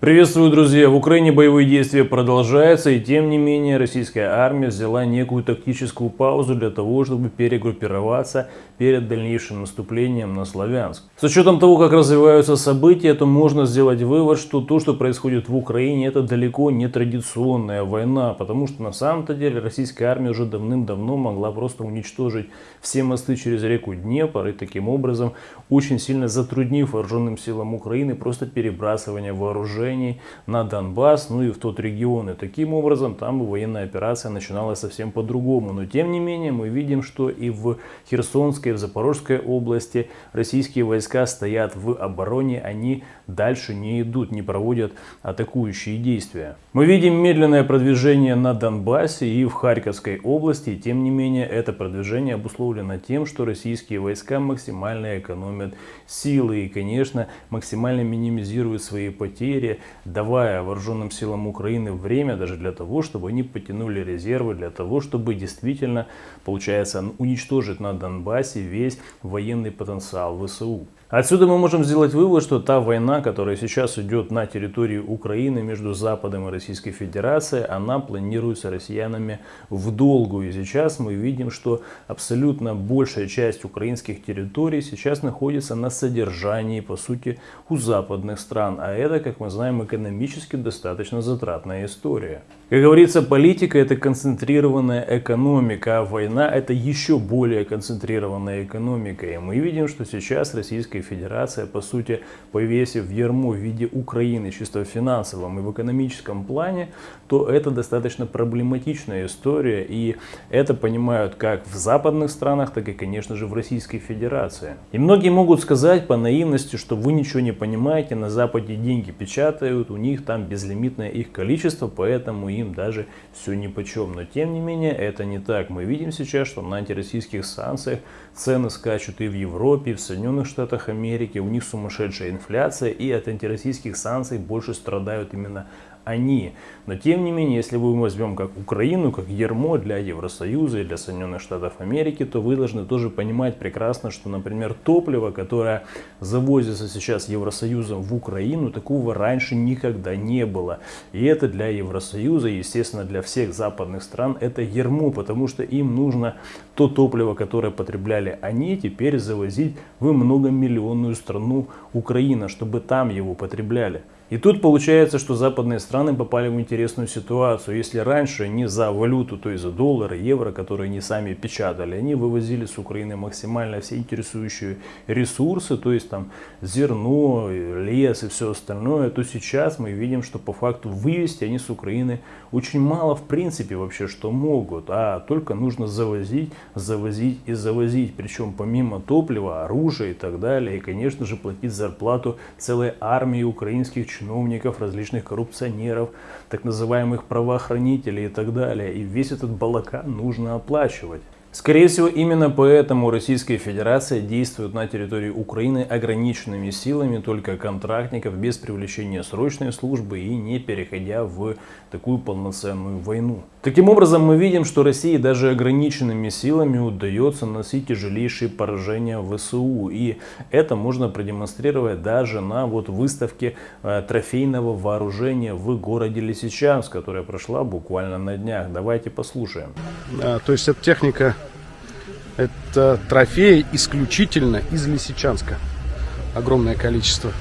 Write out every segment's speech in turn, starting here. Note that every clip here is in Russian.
Приветствую, друзья! В Украине боевые действия продолжаются, и тем не менее российская армия взяла некую тактическую паузу для того, чтобы перегруппироваться перед дальнейшим наступлением на Славянск. С учетом того, как развиваются события, то можно сделать вывод, что то, что происходит в Украине, это далеко не традиционная война, потому что на самом-то деле российская армия уже давным-давно могла просто уничтожить все мосты через реку Днепр и таким образом очень сильно затруднив вооруженным силам Украины просто перебрасывание вооружений движений на Донбасс, ну и в тот регион. И таким образом там военная операция начиналась совсем по-другому. Но тем не менее мы видим, что и в Херсонской, и в Запорожской области российские войска стоят в обороне, они дальше не идут, не проводят атакующие действия. Мы видим медленное продвижение на Донбассе и в Харьковской области, тем не менее это продвижение обусловлено тем, что российские войска максимально экономят силы и, конечно, максимально минимизируют свои потери, давая вооруженным силам Украины время даже для того, чтобы они потянули резервы, для того, чтобы действительно, получается, уничтожить на Донбассе весь военный потенциал ВСУ. Отсюда мы можем сделать вывод, что та война, которая сейчас идет на территории Украины между Западом и Российской Федерацией, она планируется россиянами в долгую. И сейчас мы видим, что абсолютно большая часть украинских территорий сейчас находится на содержании, по сути, у западных стран. А это, как мы знаем, экономически достаточно затратная история. Как говорится, политика это концентрированная экономика, а война это еще более концентрированная экономика. И мы видим, что сейчас Российская Федерация, по сути, повесив ермо в виде Украины чисто в финансовом и в экономическом плане, то это достаточно проблематичная история. И это понимают как в западных странах, так и, конечно же, в Российской Федерации. И многие могут сказать по наивности, что вы ничего не понимаете, на Западе деньги печатают, у них там безлимитное их количество, поэтому им даже все ни по чем. Но тем не менее это не так. Мы видим сейчас, что на антироссийских санкциях цены скачут и в Европе, и в Соединенных Штатах Америки. У них сумасшедшая инфляция и от антироссийских санкций больше страдают именно они. Но тем не менее, если мы возьмем как Украину, как ермо для Евросоюза и для Соединенных Штатов Америки, то вы должны тоже понимать прекрасно, что, например, топливо, которое завозится сейчас Евросоюзом в Украину, такого раньше никогда не было. И это для Евросоюза, естественно, для всех западных стран, это ермо, потому что им нужно то топливо, которое потребляли они, теперь завозить в многомиллионную страну Украина, чтобы там его потребляли. И тут получается, что западные страны попали в интересную ситуацию. Если раньше они за валюту, то есть за доллары, евро, которые они сами печатали, они вывозили с Украины максимально все интересующие ресурсы, то есть там зерно, лес и все остальное, то сейчас мы видим, что по факту вывести они с Украины очень мало в принципе вообще что могут, а только нужно завозить, завозить и завозить. Причем помимо топлива, оружия и так далее, и конечно же платить зарплату целой армии украинских чиновников, различных коррупционеров, так называемых правоохранителей и так далее. И весь этот балака нужно оплачивать. Скорее всего, именно поэтому Российская Федерация действует на территории Украины ограниченными силами только контрактников, без привлечения срочной службы и не переходя в такую полноценную войну. Таким образом, мы видим, что России даже ограниченными силами удается носить тяжелейшие поражения ВСУ. И это можно продемонстрировать даже на вот выставке э, трофейного вооружения в городе Лисичанск, которая прошла буквально на днях. Давайте послушаем. А, то есть эта техника это трофеи исключительно из Лисичанска. Огромное количество.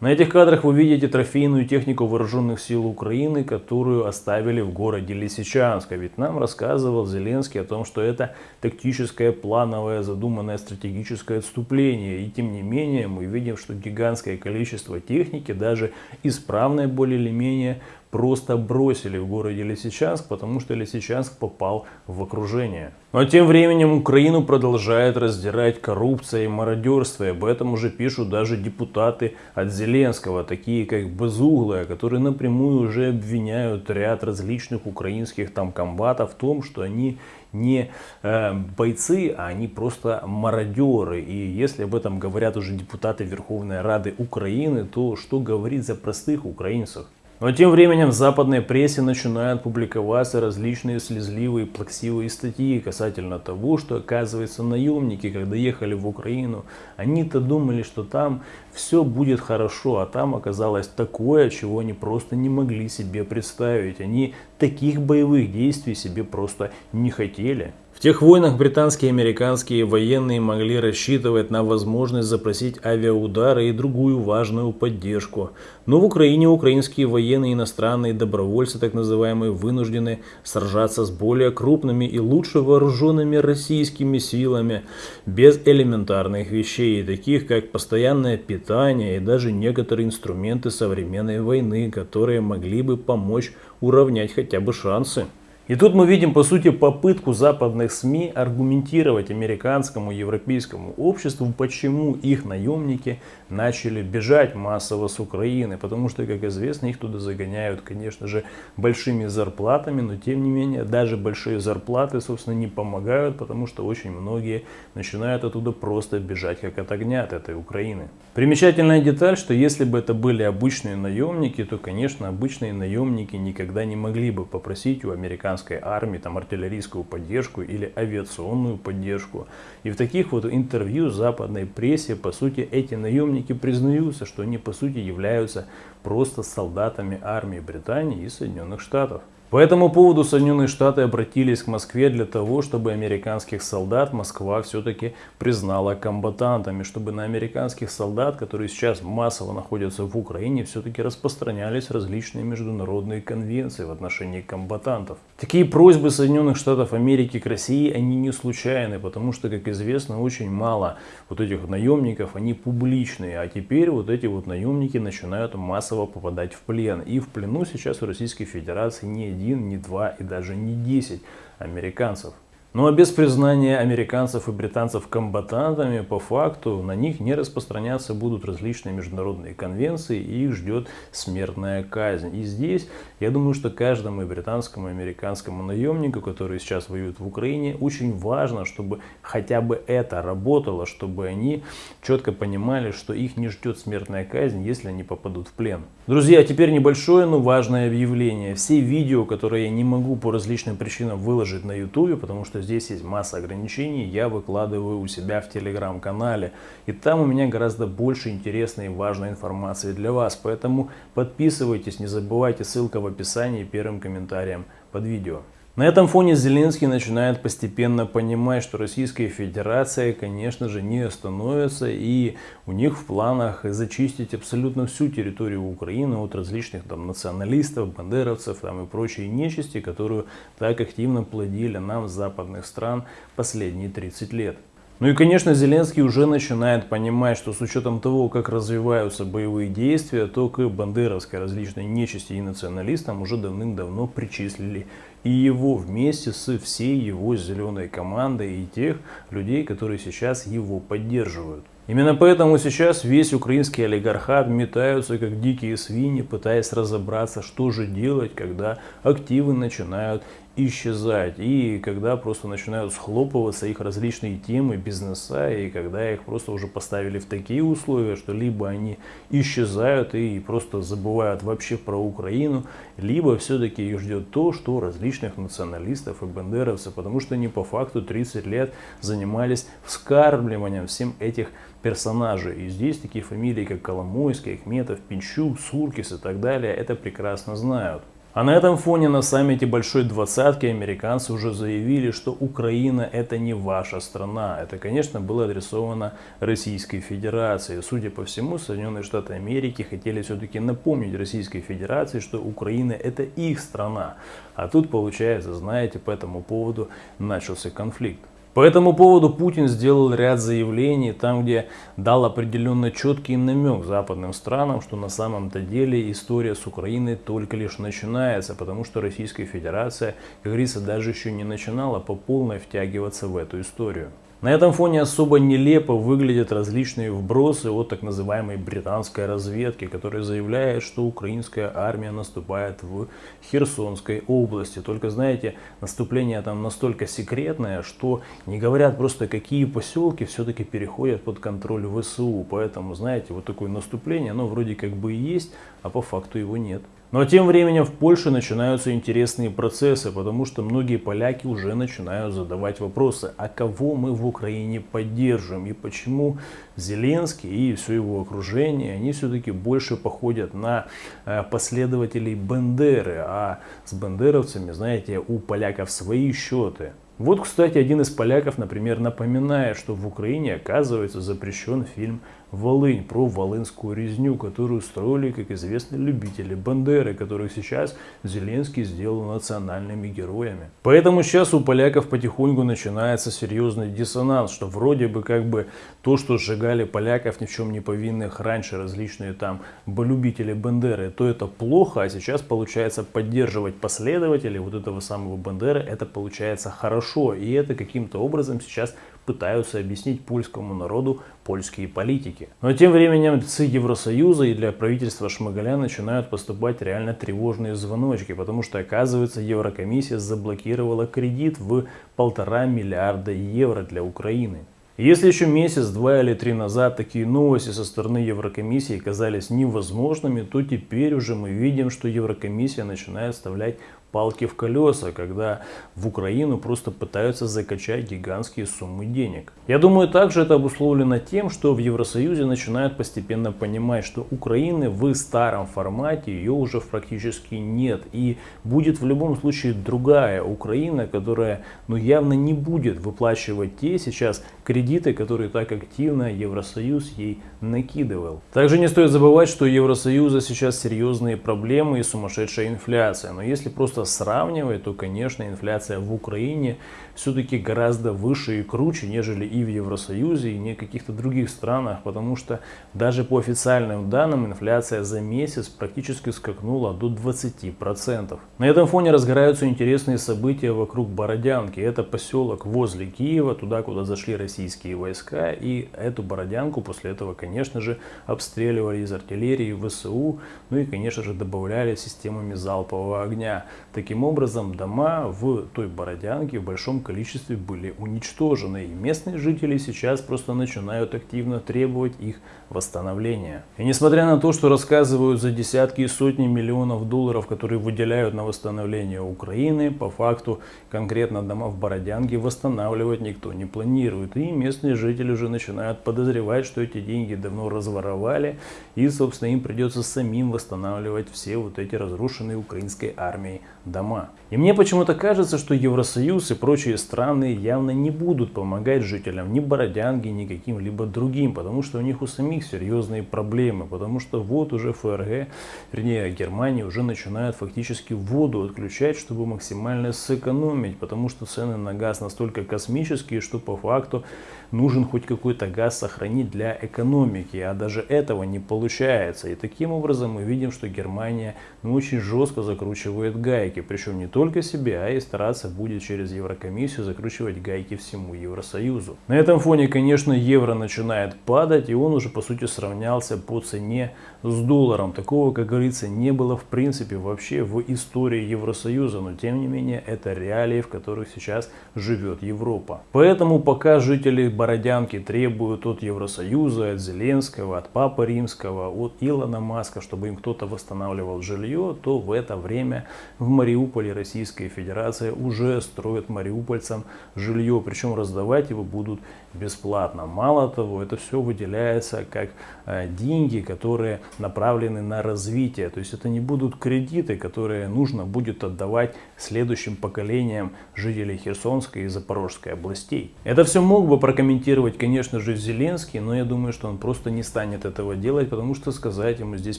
На этих кадрах вы видите трофейную технику вооруженных сил Украины, которую оставили в городе Лисичанск. Ведь нам рассказывал Зеленский о том, что это тактическое, плановое, задуманное стратегическое отступление. И тем не менее мы видим, что гигантское количество техники, даже исправное более или менее, просто бросили в городе Лисичанск, потому что Лисичанск попал в окружение. Но тем временем Украину продолжает раздирать коррупция и мародерство. И об этом уже пишут даже депутаты от Зеленского, такие как Безуглая, которые напрямую уже обвиняют ряд различных украинских там комбатов в том, что они не э, бойцы, а они просто мародеры. И если об этом говорят уже депутаты Верховной Рады Украины, то что говорить за простых украинцев? Но тем временем в западной прессе начинают публиковаться различные слезливые, плаксивые статьи касательно того, что оказывается наемники, когда ехали в Украину, они-то думали, что там все будет хорошо, а там оказалось такое, чего они просто не могли себе представить. Они таких боевых действий себе просто не хотели. В тех войнах британские и американские военные могли рассчитывать на возможность запросить авиаудары и другую важную поддержку. Но в Украине украинские военные иностранные добровольцы, так называемые, вынуждены сражаться с более крупными и лучше вооруженными российскими силами, без элементарных вещей, таких как постоянное питание и даже некоторые инструменты современной войны, которые могли бы помочь уравнять хотя бы шансы. И тут мы видим, по сути, попытку западных СМИ аргументировать американскому, европейскому обществу, почему их наемники начали бежать массово с Украины. Потому что, как известно, их туда загоняют, конечно же, большими зарплатами, но тем не менее, даже большие зарплаты, собственно, не помогают, потому что очень многие начинают оттуда просто бежать, как от огня от этой Украины. Примечательная деталь, что если бы это были обычные наемники, то, конечно, обычные наемники никогда не могли бы попросить у американцев американской армии, там, артиллерийскую поддержку или авиационную поддержку. И в таких вот интервью западной прессе, по сути, эти наемники признаются, что они, по сути, являются просто солдатами армии Британии и Соединенных Штатов. По этому поводу Соединенные Штаты обратились к Москве для того, чтобы американских солдат Москва все-таки признала комбатантами, чтобы на американских солдат, которые сейчас массово находятся в Украине, все-таки распространялись различные международные конвенции в отношении комбатантов. Такие просьбы Соединенных Штатов Америки к России, они не случайны, потому что, как известно, очень мало вот этих наемников, они публичные, а теперь вот эти вот наемники начинают массово попадать в плен. И в плену сейчас в Российской Федерации не один, не два и даже не десять американцев. Ну а без признания американцев и британцев комбатантами, по факту на них не распространяться будут различные международные конвенции и их ждет смертная казнь. И здесь, я думаю, что каждому британскому, и американскому наемнику, который сейчас воюет в Украине, очень важно, чтобы хотя бы это работало, чтобы они четко понимали, что их не ждет смертная казнь, если они попадут в плен. Друзья, теперь небольшое, но важное объявление. Все видео, которые я не могу по различным причинам выложить на YouTube, потому что здесь есть масса ограничений, я выкладываю у себя в телеграм-канале. И там у меня гораздо больше интересной и важной информации для вас. Поэтому подписывайтесь, не забывайте, ссылка в описании первым комментарием под видео. На этом фоне Зеленский начинает постепенно понимать, что Российская Федерация, конечно же, не остановится и у них в планах зачистить абсолютно всю территорию Украины от различных там националистов, бандеровцев там, и прочей нечисти, которую так активно плодили нам западных стран последние 30 лет. Ну и, конечно, Зеленский уже начинает понимать, что с учетом того, как развиваются боевые действия, то к бандеровской различной нечисти и националистам уже давным-давно причислили и его вместе с всей его зеленой командой и тех людей, которые сейчас его поддерживают. Именно поэтому сейчас весь украинский олигархат метаются как дикие свиньи, пытаясь разобраться, что же делать, когда активы начинают исчезать. И когда просто начинают схлопываться их различные темы, бизнеса, и когда их просто уже поставили в такие условия, что либо они исчезают и просто забывают вообще про Украину, либо все-таки их ждет то, что различных националистов и бандеровцев, потому что они по факту 30 лет занимались вскармливанием всем этих персонажей. И здесь такие фамилии, как Коломойский, Ахметов, Пинчук, Суркис и так далее, это прекрасно знают. А на этом фоне на саммите Большой Двадцатки американцы уже заявили, что Украина это не ваша страна. Это, конечно, было адресовано Российской Федерации. Судя по всему, Соединенные Штаты Америки хотели все-таки напомнить Российской Федерации, что Украина это их страна. А тут, получается, знаете, по этому поводу начался конфликт. По этому поводу Путин сделал ряд заявлений, там где дал определенно четкий намек западным странам, что на самом-то деле история с Украиной только лишь начинается, потому что Российская Федерация, как говорится, даже еще не начинала по полной втягиваться в эту историю. На этом фоне особо нелепо выглядят различные вбросы от так называемой британской разведки, которая заявляет, что украинская армия наступает в Херсонской области. Только знаете, наступление там настолько секретное, что не говорят просто какие поселки все-таки переходят под контроль ВСУ. Поэтому, знаете, вот такое наступление, оно вроде как бы и есть, а по факту его нет. Но тем временем в Польше начинаются интересные процессы, потому что многие поляки уже начинают задавать вопросы, а кого мы в Украине поддерживаем и почему Зеленский и все его окружение, они все-таки больше походят на э, последователей Бендеры, а с бендеровцами, знаете, у поляков свои счеты. Вот, кстати, один из поляков, например, напоминает, что в Украине, оказывается, запрещен фильм «Волынь» про волынскую резню, которую строили, как известно, любители Бандеры, которых сейчас Зеленский сделал национальными героями. Поэтому сейчас у поляков потихоньку начинается серьезный диссонанс, что вроде бы как бы то, что сжигали поляков ни в чем не повинных раньше различные там любители Бандеры, то это плохо, а сейчас получается поддерживать последователей вот этого самого Бандеры, это получается хорошо хорошо. И это каким-то образом сейчас пытаются объяснить польскому народу польские политики. Но тем временем ЦИ Евросоюза и для правительства Шмыгаля начинают поступать реально тревожные звоночки, потому что оказывается Еврокомиссия заблокировала кредит в полтора миллиарда евро для Украины. Если еще месяц, два или три назад такие новости со стороны Еврокомиссии казались невозможными, то теперь уже мы видим, что Еврокомиссия начинает вставлять палки в колеса, когда в Украину просто пытаются закачать гигантские суммы денег. Я думаю, также это обусловлено тем, что в Евросоюзе начинают постепенно понимать, что Украины в старом формате ее уже практически нет. И будет в любом случае другая Украина, которая ну, явно не будет выплачивать те сейчас кредиты, которые так активно Евросоюз ей накидывал. Также не стоит забывать, что у Евросоюза сейчас серьезные проблемы и сумасшедшая инфляция. Но если просто просто сравнивать, то, конечно, инфляция в Украине все-таки гораздо выше и круче, нежели и в Евросоюзе, и не каких-то других странах, потому что даже по официальным данным инфляция за месяц практически скакнула до 20%. На этом фоне разгораются интересные события вокруг Бородянки. Это поселок возле Киева, туда, куда зашли российские войска, и эту Бородянку после этого, конечно же, обстреливали из артиллерии, ВСУ, ну и, конечно же, добавляли системами залпового огня. Таким образом, дома в той Бородянке в большом количестве были уничтожены. И местные жители сейчас просто начинают активно требовать их восстановления. И несмотря на то, что рассказывают за десятки и сотни миллионов долларов, которые выделяют на восстановление Украины, по факту конкретно дома в Бородянке восстанавливать никто не планирует. И местные жители уже начинают подозревать, что эти деньги давно разворовали. И, собственно, им придется самим восстанавливать все вот эти разрушенные украинской армией дома. И мне почему-то кажется, что Евросоюз и прочие страны явно не будут помогать жителям ни Бородянки, ни каким-либо другим, потому что у них у самих серьезные проблемы, потому что вот уже ФРГ, вернее Германия уже начинает фактически воду отключать, чтобы максимально сэкономить, потому что цены на газ настолько космические, что по факту нужен хоть какой-то газ сохранить для экономики, а даже этого не получается. И таким образом мы видим, что Германия ну, очень жестко закручивает гайки, причем не только себе, а и стараться будет через Еврокомиссию закручивать гайки всему Евросоюзу. На этом фоне, конечно, евро начинает падать, и он уже по сути сравнялся по цене с долларом. Такого, как говорится, не было в принципе вообще в истории Евросоюза, но тем не менее это реалии, в которых сейчас живет Европа. Поэтому пока жители Бородянки требуют от Евросоюза, от Зеленского, от Папы Римского, от Илона Маска, чтобы им кто-то восстанавливал жилье, то в это время в Мариуполе Российская Федерация уже строит мариупольцам жилье, причем раздавать его будут бесплатно. Мало того, это все выделяется как э, деньги, которые направлены на развитие. То есть это не будут кредиты, которые нужно будет отдавать следующим поколениям жителей Херсонской и Запорожской областей. Это все мог бы прокомментировать, конечно же, Зеленский, но я думаю, что он просто не станет этого делать, потому что сказать ему здесь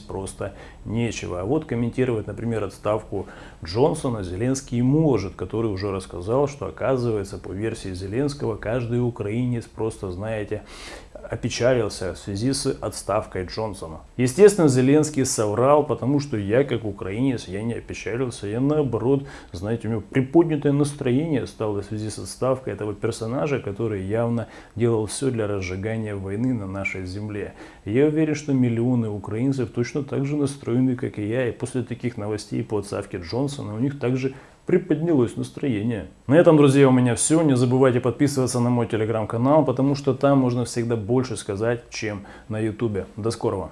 просто нечего. А вот комментировать, например, отставку Джонсона Зеленский может, который уже рассказал, что оказывается, по версии Зеленского, каждый украинец просто, знаете, опечалился в связи с отставкой Джонсона. Естественно, Зеленский соврал, потому что я, как украинец, я не опечалился. Я наоборот, знаете, у меня приподнятое настроение стало в связи с отставкой этого персонажа, который явно делал все для разжигания войны на нашей земле. я уверен, что миллионы украинцев точно так же настроены, как и я. И после таких новостей по отставке Джонсона у них также приподнялось настроение. На этом, друзья, у меня все. Не забывайте подписываться на мой телеграм-канал, потому что там можно всегда больше сказать, чем на ютубе. До скорого!